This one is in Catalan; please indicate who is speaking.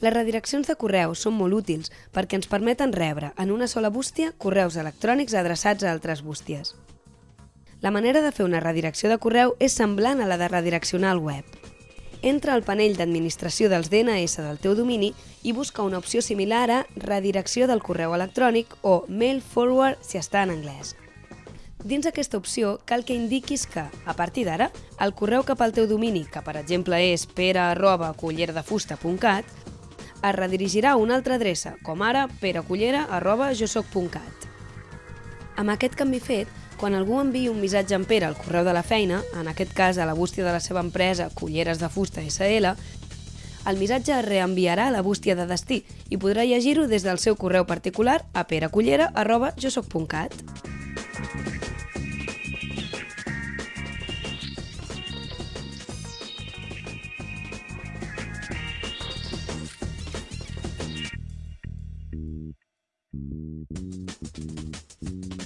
Speaker 1: Les redireccions de correu són molt útils perquè ens permeten rebre en una sola bústia correus electrònics adreçats a altres bústies. La manera de fer una redirecció de correu és semblant a la de redireccionar el web. Entra al panell d'administració dels DNS del teu domini i busca una opció similar a redirecció del correu electrònic o mail forward si està en anglès. Dins aquesta opció cal que indiquis que, a partir d'ara, el correu cap al teu domini, que per exemple és pere.cullerdefusta.cat, es redirigirà a una altra adreça, com ara perecullera.josoc.cat. Amb aquest canvi fet, quan algú enviï un missatge en Pere al correu de la feina, en aquest cas a la bústia de la seva empresa Culleres de Fusta SL, el missatge es reenviarà a la bústia de destí i podrà llegir-ho des del seu correu particular a perecullera.josoc.cat. Thank you.